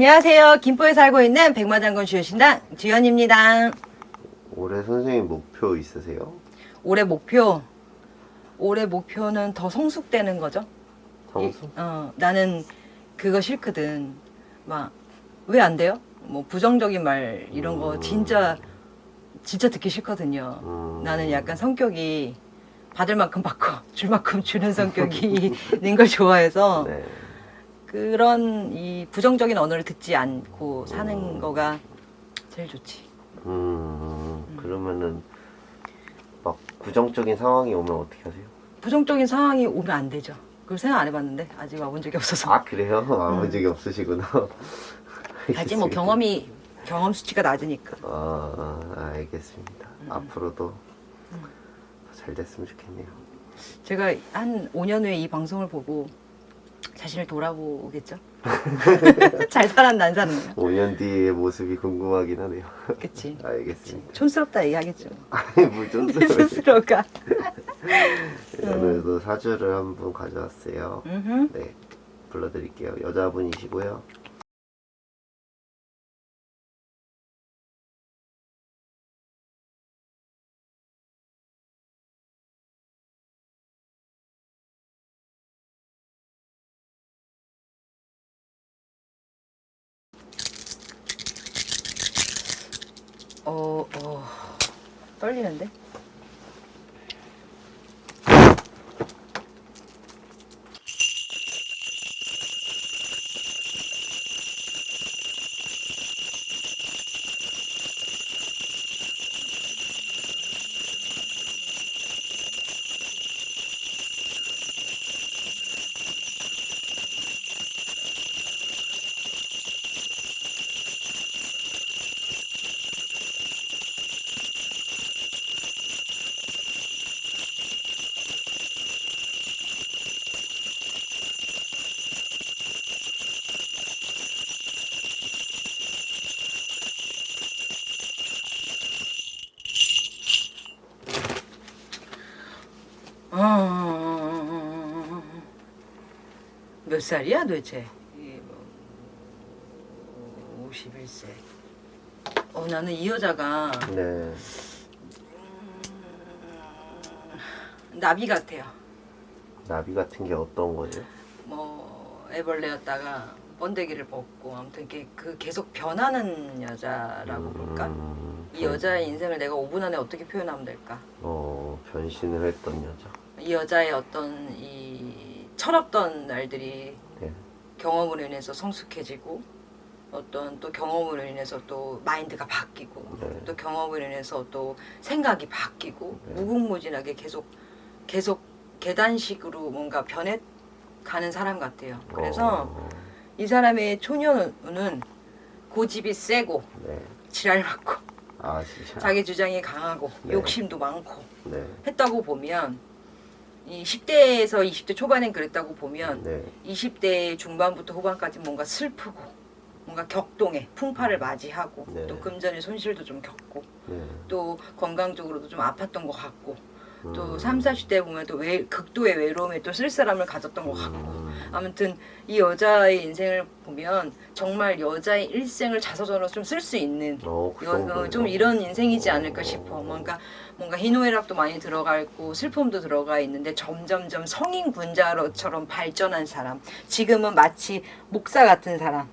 안녕하세요. 김포에 살고 있는 백마장군 주요신당 주연입니다. 올해 선생님 목표 있으세요? 올해 목표, 올해 목표는 더 성숙되는 거죠. 성수? 어, 나는 그거 싫거든. 막, 왜 안 돼요? 뭐, 부정적인 말, 이런 거 음. 진짜, 진짜 듣기 싫거든요. 음. 나는 약간 성격이 받을 만큼 받고, 줄 만큼 주는 성격이 있는 걸 좋아해서, 네. 그런 이 부정적인 언어를 듣지 않고 사는 음. 거가 제일 좋지. 음, 그러면은 막 부정적인 상황이 오면 어떻게 하세요? 부정적인 상황이 오면 안 되죠. 그걸 생각 안 해봤는데 아직 와본 적이 없어서. 아 그래요? 아본 적이 없으시구나. 아직 뭐 경험이 경험 수치가 낮으니까. 아, 아, 알겠습니다. 음. 앞으로도 잘 됐으면 좋겠네요. 제가 한 5년 후에 이 방송을 보고 자신을 돌아보겠죠. 잘 살았나 안 살았나. 5년 뒤의 모습이 궁금하긴 하네요. 그치. 알겠습니다. 촌스럽다 얘기하겠죠. 아니 무슨 내 스스로가. 오늘도 사주를 한분 가져왔어요. 네, 불러드릴게요. 여자분이시고요. 어, 어, 떨리는데? 몇 살이야 도대체? 이 뭐, 51세. 어, 나는 이 여자가 네, 나비 같아요. 나비 같은 게 어떤 거죠? 뭐 애벌레였다가 번데기를 벗고 아무튼 이렇게 그 계속 변하는 여자라고 볼까? 음, 이 여자의 인생을 내가 5분 안에 어떻게 표현하면 될까? 어, 변신을 했던 여자. 이 여자의 어떤 이 철없던 날들이 네. 경험으로 인해서 성숙해지고 어떤 또 경험으로 인해서 또 마인드가 바뀌고 네. 또 경험으로 인해서 또 생각이 바뀌고 네. 무궁무진하게 계속 계속 계단식으로 뭔가 변해 가는 사람 같아요. 그래서 어, 이 사람의 초년은 고집이 세고 네. 지랄 많고 아. 자기 주장이 강하고 네. 욕심도 많고 네. 했다고 보면 이 10대에서 20대 초반엔 그랬다고 보면 네. 20대 중반부터 후반까지 뭔가 슬프고 뭔가 격동해 풍파를 맞이하고 네. 또 금전의 손실도 좀 겪고 네. 또 건강적으로도 좀 아팠던 것 같고 또 음. 3, 40대 보면 또 외, 극도의 외로움에 또 쓸쓸함을 가졌던 것 같고 음. 아무튼 이 여자의 인생을 보면 정말 여자의 일생을 자서전으로 좀 쓸 수 있는 어, 그 여-? 어, 좀 이런 인생이지 않을까 어. 싶어. 뭔가 뭔가 희노애락도 많이 들어가 있고 슬픔도 들어가 있는데 점점점 성인 군자로처럼 발전한 사람. 지금은 마치 목사 같은 사람.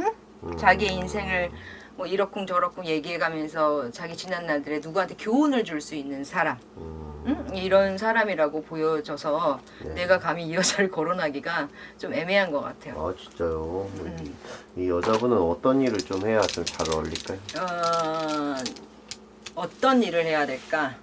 음. 자기의 인생을 뭐 이러쿵 저러쿵 얘기해가면서 자기 지난 날들에 누구한테 교훈을 줄 수 있는 사람. 음. 응? 이런 사람이라고 보여져서 네. 내가 감히 이 여자를 거론하기가 좀 애매한 것 같아요. 아 진짜요? 음. 이, 이 여자분은 어떤 일을 좀 해야 좀 잘 어울릴까요? 어, 어떤 일을 해야 될까?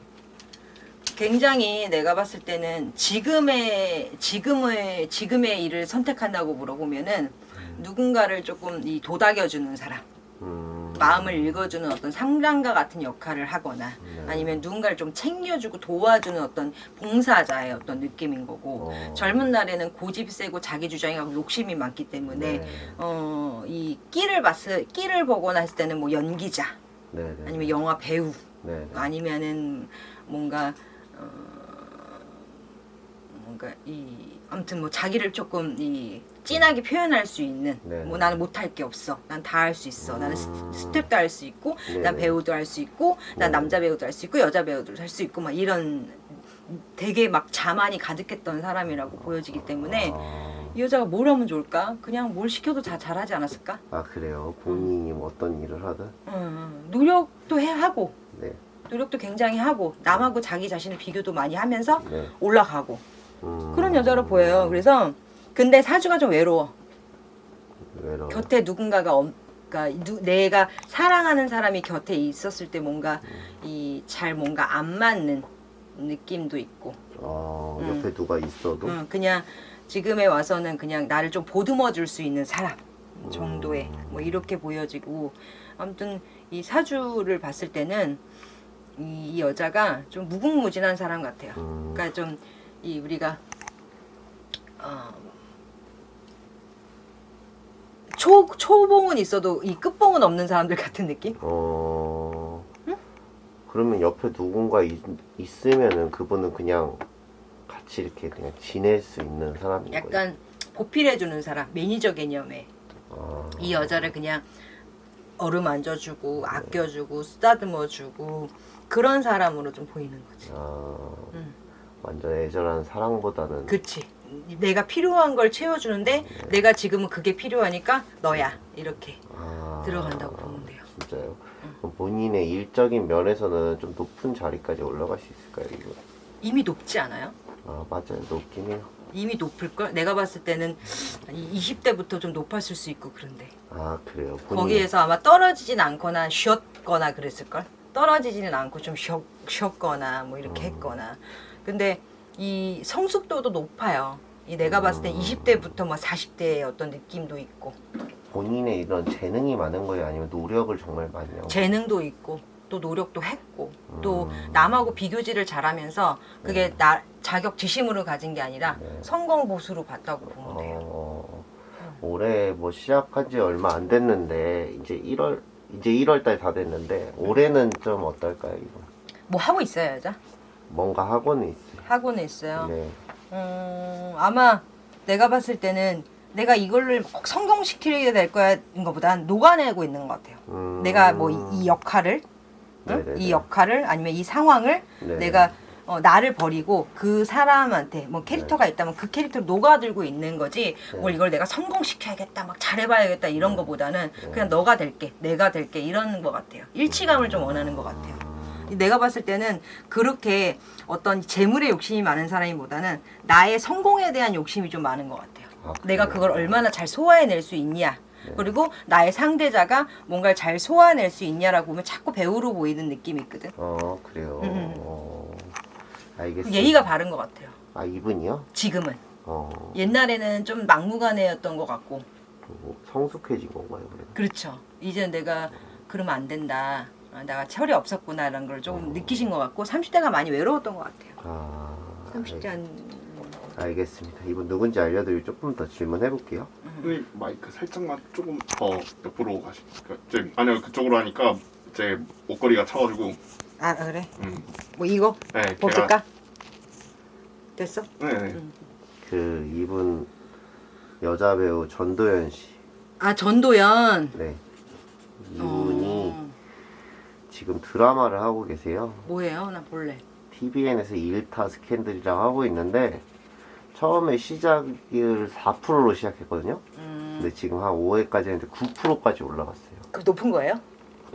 굉장히 내가 봤을 때는 지금의 지금의 지금의 일을 선택한다고 물어보면은 누군가를 조금 이 도닥여주는 사람, 음. 마음을 읽어주는 어떤 상담가 같은 역할을 하거나 네. 아니면 누군가를 좀 챙겨주고 도와주는 어떤 봉사자의 어떤 느낌인 거고 어. 젊은 날에는 고집 세고 자기 주장하고 욕심이 많기 때문에 네. 어, 이 끼를 봤을 끼를 보거나 했을 때는 뭐 연기자 네. 네. 아니면 영화 배우 네. 네. 아니면은 뭔가 어, 뭔가 이 아무튼 뭐 자기를 조금 이 진하게 표현할 수 있는 네. 뭐 나는 못할 게 없어 난 다 할 수 있어 나는 스- 음. 스텝도 할 수 있고 네, 난 네. 배우도 할 수 있고 난 네. 남자 배우도 할 수 있고 여자 배우도 할 수 있고 막 이런 되게 막 자만이 가득했던 사람이라고 보여지기 때문에 아, 이 여자가 뭘 하면 좋을까 그냥 뭘 시켜도 다 잘하지 않았을까 아 그래요. 본인이 뭐 어떤 일을 하든. 음, 노력도 해 하고 네. 노력도 굉장히 하고 남하고 자기 자신을 비교도 많이 하면서 네. 올라가고 음, 그런 여자로 보여요. 그래서 근데 사주가 좀 외로워. 외로워. 곁에 누군가가 없, 그러니까 누- 내가 사랑하는 사람이 곁에 있었을 때 뭔가 이잘 뭔가 안 맞는 느낌도 있고, 어, 음. 옆에 누가 있어도. 음, 그냥 지금에 와서는 그냥 나를 좀 보듬어 줄 수 있는 사람 정도의 음. 뭐 이렇게 보여지고 아무튼 이 사주를 봤을 때는 이, 이 여자가 좀 무궁무진한 사람 같아요. 음, 그러니까 좀 이 우리가 어, 초 초봉은 있어도 이 끝봉은 없는 사람들 같은 느낌? 어. 그러면 옆에 누군가 있, 있으면은 그분은 그냥 같이 이렇게 그냥 지낼 수 있는 사람인 거예요. 약간 보필해 주는 사람, 매니저 개념의 아, 이 여자를 그냥 어루만져주고 아껴주고 쓰다듬어주고 그런 사람으로 좀 보이는 거지. 아, 음. 완전 애절한 사랑보다는 그치. 내가 필요한 걸 채워주는데 내가 지금은 그게 필요하니까 너야 이렇게 아, 들어간다고 보면 돼요. 진짜요? 그럼 본인의 일적인 면에서는 좀 높은 자리까지 올라갈 수 있을까요? 이거? 이미 높지 않아요? 아 맞아요, 높긴 해요. 이미 높을걸? 내가 봤을 때는 20대부터 좀 높았을 수 있고 그런데 아 그래요. 본인 거기에서 아마 떨어지진 않거나 쉬었거나 그랬을걸? 떨어지지는 않고 좀 쉬었, 쉬었거나 뭐 이렇게 음. 했거나 근데 이 성숙도도 높아요 이 내가 봤을 때 음. 20대부터 뭐 40대의 어떤 느낌도 있고 본인의 이런 재능이 많은 거예요, 아니면 노력을 정말 많이 하고? 재능도 있고 또 노력도 했고 또 음. 남하고 비교질을 잘하면서 그게 네. 나 자격 지심으로 가진 게 아니라 네. 성공 보수로 봤다고 보면 돼요 어, 올해 뭐 시작한 지 얼마 안 됐는데 이제 1월 이제 1월 달 다 됐는데 올해는 좀 어떨까요? 이거? 뭐 하고 여자? 뭔가 하고는 있어요. 하고는 있어요 네. 음, 아마 내가 봤을 때는 내가 꼭 성공시키게 될 거야인 것보단 녹아내고 있는 것 같아요. 음, 내가 뭐 이 역할을, 응? 네네네. 이 역할을 아니면 이 상황을 네. 내가 어, 나를 버리고 그 사람한테 뭐 캐릭터가 있다면 그 캐릭터를 녹아들고 있는 거지 네. 뭘 이걸 내가 성공시켜야겠다 막 잘해봐야겠다 이런 네. 거보다는 네. 그냥 너가 될게 내가 될게 이런 것 같아요 일치감을 좀 원하는 것 같아요 음, 내가 봤을 때는 그렇게 어떤 재물에 욕심이 많은 사람이보다는 나의 성공에 대한 욕심이 좀 많은 것 같아요. 아, 내가? 그걸 얼마나 잘 소화해낼 수 있냐. 네. 그리고 나의 상대자가 뭔가를 잘 소화해낼 수 있냐라고 보면 자꾸 배우로 보이는 느낌이 있거든. 어 그래요. 음, 음. 어, 알겠습니다. 예의가 바른 것 같아요. 아 이분이요? 지금은. 어 옛날에는 좀 막무가내였던 것 같고. 뭐 성숙해진 건가요, 그래? 그렇죠. 이제 내가 그러면 안 된다. 아, 내가 철이 없었구나라는 걸 조금 느끼신 것 같고 30대가 많이 외로웠던 것 같아요. 아 30대 한 알, 알겠습니다. 이분 누군지 알려드리고 조금 더 질문해 볼게요. 선생님 마이크 살짝만 조금 더 옆으로 가실까요? 이제 아니요 그쪽으로 하니까 이제 목걸이가 차가지고 아 그래? 음. 뭐 이거 네, 벗을까? 됐어? 네, 네. 음. 그 이분 여자 배우 전도연 씨. 아 전도연. 네. 이분이 어, 지금 드라마를 하고 계세요. 뭐예요? 나 볼래. TVN에서 일타 스캔들이랑 하고 있는데 처음에 시작을 4%로 시작했거든요. 음, 근데 지금 한 5회까지 했는데 9%까지 올라갔어요. 그 높은 거예요?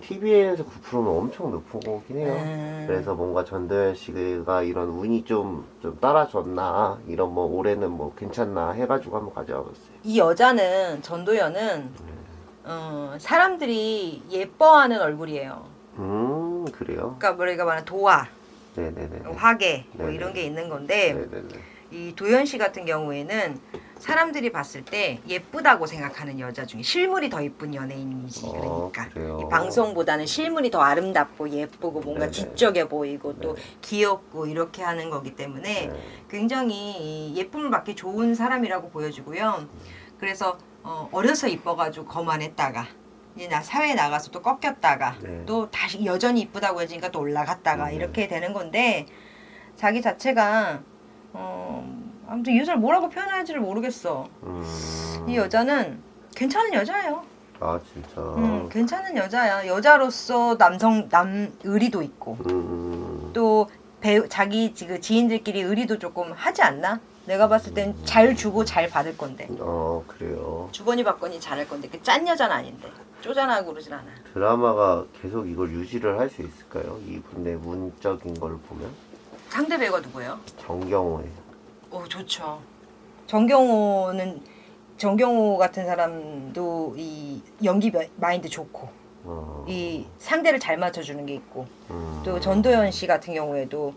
TVN에서 9%면 엄청 높은 거긴 해요. 음. 그래서 뭔가 전도연 씨가 이런 운이 좀, 좀 따라줬나, 이런 뭐 올해는 뭐 괜찮나 해가지고 한번 가져와 봤어요. 이 여자는 전도연은 어, 사람들이 예뻐하는 얼굴이에요. 음, 그래요? 그러니까 우리가 말하는 도화, 네네네. 화계 뭐 네네. 이런 게 있는 건데 네네네. 이 도연 씨 같은 경우에는 사람들이 봤을 때 예쁘다고 생각하는 여자 중에 실물이 더 예쁜 연예인이지 어, 그러니까 그래요? 이 방송보다는 실물이 더 아름답고 예쁘고 뭔가 네네. 지적해 보이고 또 네. 귀엽고 이렇게 하는 거기 때문에 네. 굉장히 이 예쁨을 받기 좋은 사람이라고 보여지고요. 그래서 어, 어려서 이뻐가지고 거만했다가 이제 나 사회에 나가서 또 꺾였다가 네. 또 다시 여전히 이쁘다고 해지니까 또 올라갔다가 네. 이렇게 되는 건데 자기 자체가 어, 아, 아무튼 이 여자를 뭐라고 표현할지를 모르겠어. 음. 이 여자는 괜찮은 여자예요. 아 진짜. 음, 괜찮은 여자야. 여자로서 남성 남 의리도 있고 음. 또 배우 자기 그 지인들끼리 의리도 조금 하지 않나? 내가 봤을 땐 잘 주고 잘 받을 건데 어 그래요. 주거니 받거니 잘할 건데 그 짠 여자는 아닌데 쪼잔하고 그러진 않아. 드라마가 계속 이걸 유지를 할 수 있을까요? 이분의 문적인 걸 보면 상대 배우가 누구예요? 정경호예요. 오 좋죠. 정경호는 정경호 같은 사람도 이 연기 마- 마인드 좋고 어. 이 상대를 잘 맞춰주는 게 있고 음. 또 전도연 씨 같은 경우에도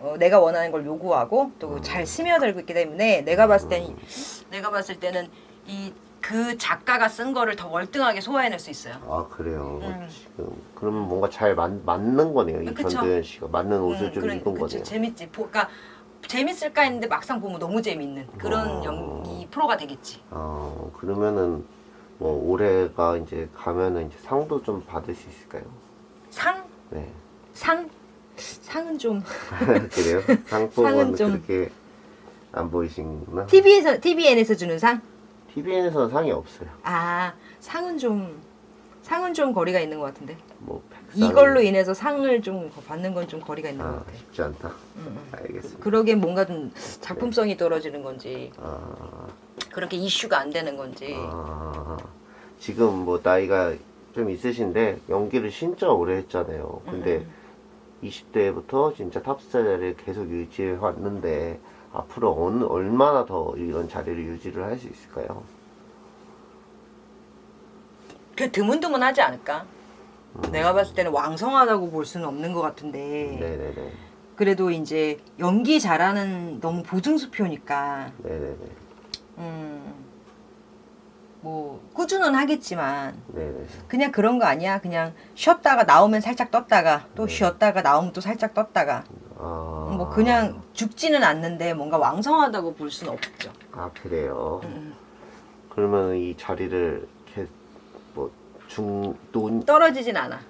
어, 내가 원하는 걸 요구하고 또 잘 스며들고 있기 때문에 내가 봤을 때는 내가 봤을 때는 이 그 작가가 쓴 거를 더 월등하게 소화해낼 수 있어요. 아 그래요. 음. 지금 그러면 뭔가 잘 맞, 맞는 거네요. 이. 전도연 씨가 맞는 옷을 음, 좀 그런- 입은 그쵸. 거네요. 재밌지. 보, 그러니까 재밌을까 했는데 막상 보면 너무 재밌는 그런 어. 연기 프로가 되겠지. 어 그러면은 뭐 올해가 이제 가면은 이제 상도 좀 받을 수 있을까요? 상? 네. 상? 상은 좀 그래요? 상은 좀- 그렇게 안 보이시구나. TV에서 TVN에서 주는 상? TVN에서는 상이 없어요. 아 상은 좀 상은 좀 거리가 있는 것 같은데 뭐 백상 이걸로 인해서 상을 좀 받는 건 좀 거리가 있는 것아 같아. 쉽지 않다. 음, 음. 알겠습니다. 그러기엔 뭔가 좀 작품성이 떨어지는 건지 아, 그렇게 이슈가 안 되는 건지 아 지금 뭐 나이가 좀 있으신데 연기를 진짜 오래 했잖아요. 근데 음, 20대부터 진짜 탑스타 자리를 계속 유지해 왔는데 앞으로 어느 얼마나 더 이런 자리를 유지를 할 수 있을까요? 그 드문드문하지 않을까? 내가 봤을 때는 왕성하다고 볼 수는 없는 것 같은데 네네네. 그래도 이제 연기 잘하는 너무 보증수표니까 네네네. 음 뭐 꾸준은 하겠지만 네네. 그냥 그런 거 아니야 그냥 쉬었다가 나오면 살짝 떴다가 또 네. 쉬었다가 나오면 또 살짝 떴다가 아. 뭐 그냥 죽지는 않는데 뭔가 왕성하다고 볼 수는 없죠. 아 그래요. 음. 그러면 이 자리를 이렇게 뭐 중돈 떨어지진 않아.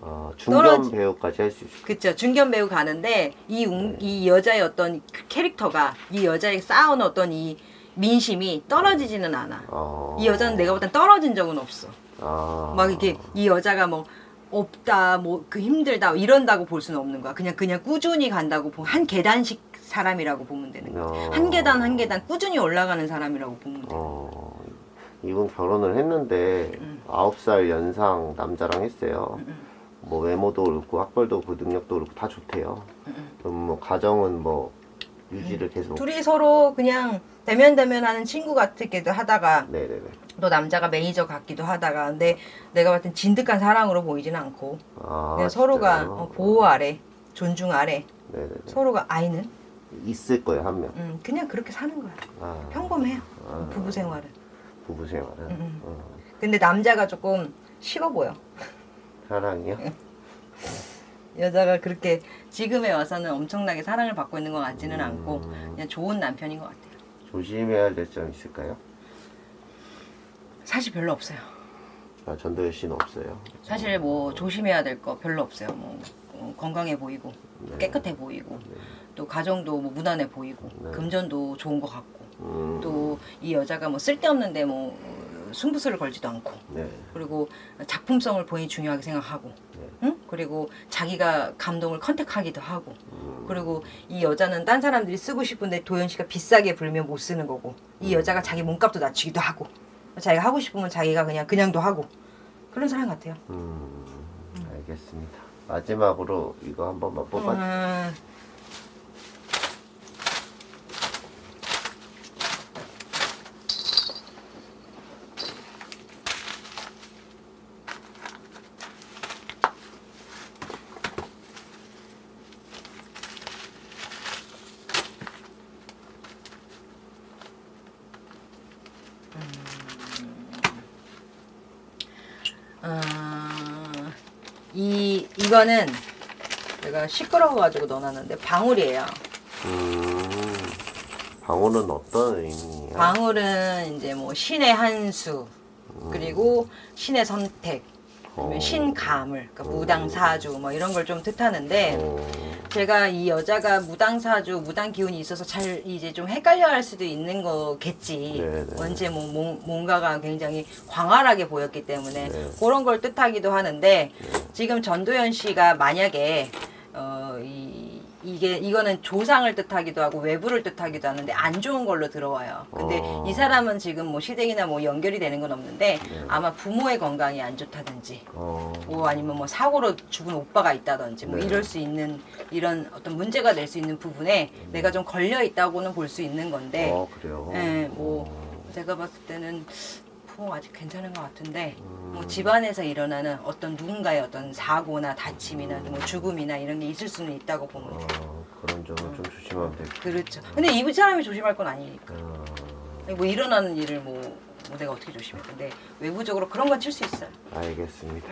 아, 중견 떨어지- 배우까지 할 수 있을까요? 그쵸 중견 배우 가는데 이, 웅- 네. 이 여자의 어떤 그 캐릭터가 이 여자의 쌓아온 어떤 이 민심이 떨어지지는 않아. 아. 이 여자는 내가 볼땐 떨어진 적은 없어. 아. 막 이렇게 이 여자가 뭐 없다 뭐 그 힘들다 이런다고 볼 수는 없는 거야. 그냥 그냥 꾸준히 간다고 보- 한 계단씩 사람이라고 보면 되는 거야. 어. 한 계단 한 계단 꾸준히 올라가는 사람이라고 보면 돼. 어. 이분 결혼을 했는데 음. 아홉 살 연상 남자랑 했어요. 음. 뭐 외모도 그렇고 학벌도 그렇고 능력도 그렇고 다 좋대요. 음. 그럼 뭐 가정은 뭐 유지를 계속. 둘이 서로 그냥 대면 대면 하는 친구 같기도 하다가 네네네. 또 남자가 매니저 같기도 하다가 근데 내가 봤을 땐 진득한 사랑으로 보이지는 않고 아. 그냥 서로가 진짜요? 어, 보호 아래 존중 아래 네네네. 서로가 아이는 있을 거예요 한 명. 음, 그냥 그렇게 사는 거야 아. 평범해요 아. 부부 생활은 부부 생활은. 음. 어. 근데 남자가 조금 식어 보여 사랑이요? 여자가 그렇게 지금에 와서는 엄청나게 사랑을 받고 있는 것 같지는 않고 음. 그냥 좋은 남편인 것 같아요 조심해야 될 점 있을까요? 사실 별로 없어요 아, 전도연 씨는 없어요. 사실 뭐 조심해야 될 거 별로 없어요 뭐 어, 건강해 보이고 네. 깨끗해 보이고 네. 또 가정도 뭐 무난해 보이고 네. 금전도 좋은 것 같고 음. 또이 여자가 뭐 쓸데없는데 뭐 어, 승부수를 걸지도 않고 네. 그리고 작품성을 본인이 중요하게 생각하고 네. 응? 그리고 자기가 감동을 컨택하기도 하고 음. 그리고 이 여자는 딴 사람들이 쓰고 싶은데 도현 씨가 비싸게 불면 못 쓰는 거고 이 여자가 자기 몸값도 낮추기도 하고 자기가 하고 싶으면 자기가 그냥 그냥도 하고 그런 사람 같아요. 음. 알겠습니다. 마지막으로 이거 한 번만 뽑아. 음, 음, 이 이거는 내가 시끄러워가지고 넣어놨는데 방울이에요. 음. 방울은 어떤 의미예요? 방울은 이제 뭐 신의 한수 그리고 신의 선택, 어. 신가물, 그러니까 무당사주 뭐 이런 걸 좀 뜻하는데 어. 제가 이 여자가 무당사주, 무당 기운이 있어서 잘 이제 좀 헷갈려 할 수도 있는 거겠지. 네, 네. 언제 뭐 뭔- 뭔가가 굉장히 광활하게 보였기 때문에 네. 그런 걸 뜻하기도 하는데 지금 전도연 씨가 만약에 어, 이, 이게 이거는 조상을 뜻하기도 하고 외부를 뜻하기도 하는데 안 좋은 걸로 들어와요. 근데 어. 이 사람은 지금 뭐 시댁이나 뭐 연결이 되는 건 없는데 네. 아마 부모의 건강이 안 좋다든지 어, 뭐 아니면 뭐 사고로 죽은 오빠가 있다든지 뭐 네. 이럴 수 있는 이런 어떤 문제가 될 수 있는 부분에 내가 좀 걸려 있다고는 볼 수 있는 건데 어 그래요. 네, 뭐 어, 제가 봤을 때는 부모 아직 괜찮은 것 같은데 음. 뭐 집안에서 일어나는 어떤 누군가의 어떤 사고나 다침이나 뭐 죽음이나 이런 게 있을 수는 있다고 보면 돼요. 어, 그런 점은 좀 조심하면 될것 그렇죠. 근데 이 사람이 조심할 건 아니니까. 같아요. 뭐 일어나는 일을 뭐, 뭐 내가 어떻게 조심해? 근데 외부적으로 그런 건 칠 수 있어요. 알겠습니다.